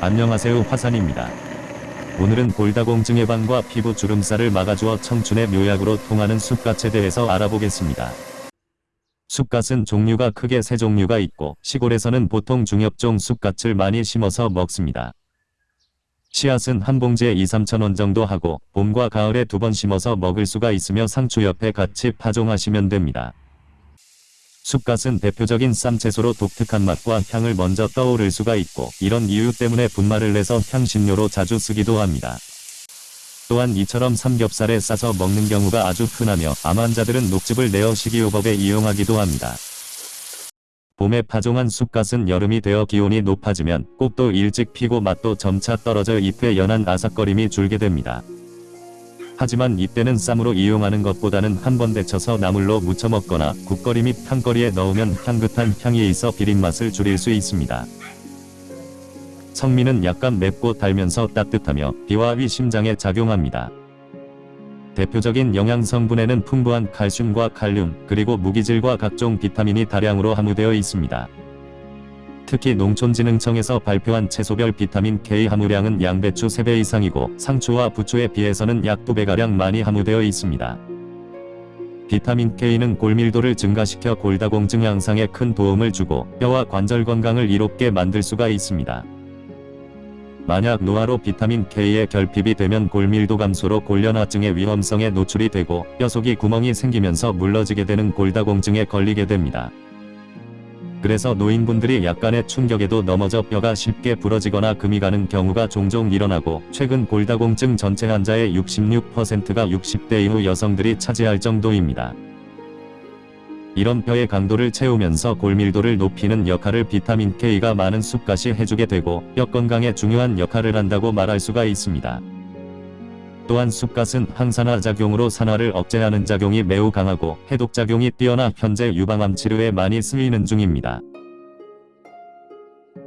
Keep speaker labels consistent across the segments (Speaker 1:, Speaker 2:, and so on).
Speaker 1: 안녕하세요 화산입니다. 오늘은 골다공증 예방과 피부 주름살을 막아주어 청춘의 묘약으로 통하는 쑥갓에 대해서 알아보겠습니다. 쑥갓은 종류가 크게 세 종류가 있고 시골에서는 보통 중엽종 쑥갓을 많이 심어서 먹습니다. 씨앗은 한 봉지에 2, 3천 원 정도 하고 봄과 가을에 두 번 심어서 먹을 수가 있으며 상추 옆에 같이 파종하시면 됩니다. 쑥갓은 대표적인 쌈채소로 독특한 맛과 향을 먼저 떠오를 수가 있고 이런 이유 때문에 분말을 내서 향신료로 자주 쓰기도 합니다. 또한 이처럼 삼겹살에 싸서 먹는 경우가 아주 흔하며 암 환자들은 녹즙을 내어 식이요법에 이용하기도 합니다. 봄에 파종한 쑥갓은 여름이 되어 기온이 높아지면 꽃도 일찍 피고 맛도 점차 떨어져 잎의 연한 아삭거림이 줄게 됩니다. 하지만 이때는 쌈으로 이용하는 것보다는 한 번 데쳐서 나물로 무쳐 먹거나 국거리 및 탕거리에 넣으면 향긋한 향이 있어 비린맛을 줄일 수 있습니다. 성미는 약간 맵고 달면서 따뜻하며 비와 위 심장에 작용합니다. 대표적인 영양 성분에는 풍부한 칼슘과 칼륨, 그리고 무기질과 각종 비타민이 다량으로 함유되어 있습니다. 특히 농촌진흥청에서 발표한 채소별 비타민 K 함유량은 양배추 3배 이상이고 상추와 부추에 비해서는 약 2배가량 많이 함유되어 있습니다. 비타민 K는 골밀도를 증가시켜 골다공증 양상에 큰 도움을 주고 뼈와 관절 건강을 이롭게 만들 수가 있습니다. 만약 노화로 비타민 K의 결핍이 되면 골밀도 감소로 골련화증의 위험성에 노출이 되고 뼈 속이 구멍이 생기면서 물러지게 되는 골다공증에 걸리게 됩니다. 그래서 노인분들이 약간의 충격에도 넘어져 뼈가 쉽게 부러지거나 금이 가는 경우가 종종 일어나고 최근 골다공증 전체 환자의 66%가 60대 이후 여성들이 차지할 정도입니다. 이런 뼈의 강도를 채우면서 골밀도를 높이는 역할을 비타민 K가 많은 쑥갓이 해주게 되고 뼈 건강에 중요한 역할을 한다고 말할 수가 있습니다. 또한 쑥갓은 항산화 작용으로 산화를 억제하는 작용이 매우 강하고 해독작용이 뛰어나 현재 유방암 치료에 많이 쓰이는 중입니다.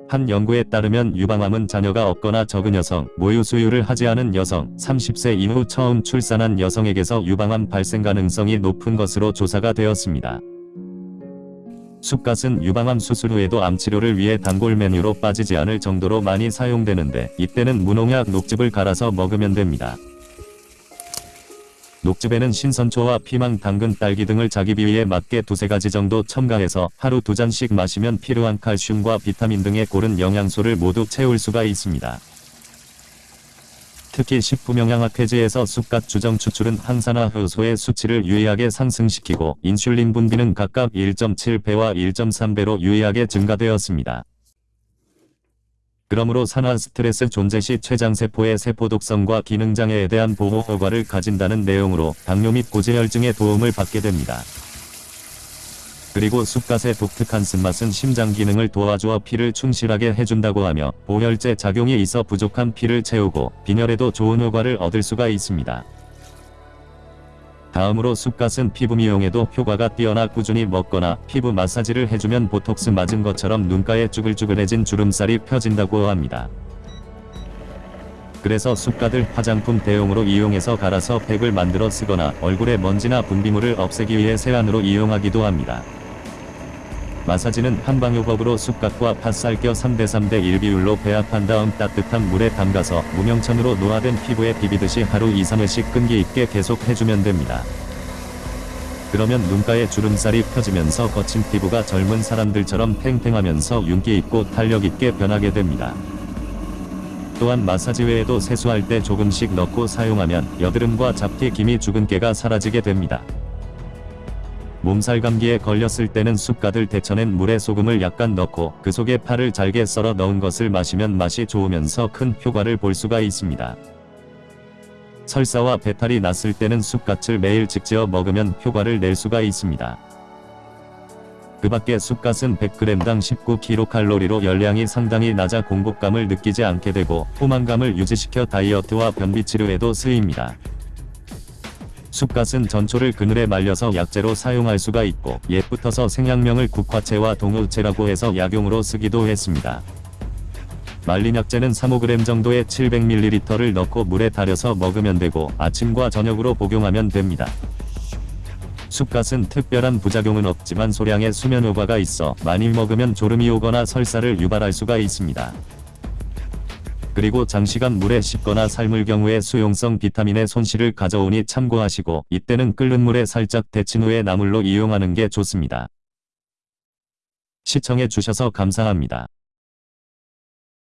Speaker 1: 한 연구에 따르면 유방암은 자녀가 없거나 적은 여성, 모유 수유를 하지 않은 여성, 30세 이후 처음 출산한 여성에게서 유방암 발생 가능성이 높은 것으로 조사가 되었습니다. 쑥갓은 유방암 수술 후에도 암치료를 위해 단골 메뉴로 빠지지 않을 정도로 많이 사용되는데 이때는 무농약 녹즙을 갈아서 먹으면 됩니다. 녹즙에는 신선초와 피망, 당근, 딸기 등을 자기 비위에 맞게 두세 가지 정도 첨가해서 하루 두 잔씩 마시면 필요한 칼슘과 비타민 등의 고른 영양소를 모두 채울 수가 있습니다. 특히 식품영양학회지에서 쑥갓 주정 추출은 항산화 효소의 수치를 유의하게 상승시키고 인슐린 분비는 각각 1.7배와 1.3배로 유의하게 증가되었습니다. 그러므로 산화 스트레스 존재 시 췌장세포의 세포독성과 기능장애에 대한 보호 효과를 가진다는 내용으로 당뇨 및 고지혈증에 도움을 받게 됩니다. 그리고 쑥갓의 독특한 쓴맛은 심장 기능을 도와주어 피를 충실하게 해준다고 하며 보혈제 작용이 있어 부족한 피를 채우고 빈혈에도 좋은 효과를 얻을 수가 있습니다. 다음으로 쑥갓은 피부 미용에도 효과가 뛰어나 꾸준히 먹거나 피부 마사지를 해주면 보톡스 맞은 것처럼 눈가에 쭈글쭈글해진 주름살이 펴진다고 합니다. 그래서 쑥갓을 화장품 대용으로 이용해서 갈아서 팩을 만들어 쓰거나 얼굴에 먼지나 분비물을 없애기 위해 세안으로 이용하기도 합니다. 마사지는 한방요법으로 쑥갓과 팥살 껴 3대3대 1 비율로 배합한 다음 따뜻한 물에 담가서 무명천으로 노화된 피부에 비비듯이 하루 2-3회씩 끈기 있게 계속 해주면 됩니다. 그러면 눈가에 주름살이 펴지면서 거친 피부가 젊은 사람들처럼 팽팽하면서 윤기 있고 탄력 있게 변하게 됩니다. 또한 마사지 외에도 세수할 때 조금씩 넣고 사용하면 여드름과 잡티 기미 주근깨가 사라지게 됩니다. 몸살 감기에 걸렸을 때는 쑥갓을 데쳐낸 물에 소금을 약간 넣고 그 속에 파를 잘게 썰어 넣은 것을 마시면 맛이 좋으면서 큰 효과를 볼 수가 있습니다. 설사와 배탈이 났을 때는 쑥갓을 매일 직지어 먹으면 효과를 낼 수가 있습니다. 그 밖에 쑥갓은 100g당 19kcal로 열량이 상당히 낮아 공복감을 느끼지 않게 되고 포만감을 유지시켜 다이어트와 변비 치료에도 쓰입니다. 쑥갓은 전초를 그늘에 말려서 약재로 사용할 수가 있고 옛부터서 생양명을 국화채와 동우채라고 해서 약용으로 쓰기도 했습니다. 말린 약재는 3-5g 정도의 700ml를 넣고 물에 달여서 먹으면 되고 아침과 저녁으로 복용하면 됩니다. 쑥갓은 특별한 부작용은 없지만 소량의 수면 효과가 있어 많이 먹으면 졸음이 오거나 설사를 유발할 수가 있습니다. 그리고 장시간 물에 씻거나 삶을 경우에 수용성 비타민의 손실을 가져오니 참고하시고 이때는 끓는 물에 살짝 데친 후에 나물로 이용하는 게 좋습니다. 시청해 주셔서 감사합니다.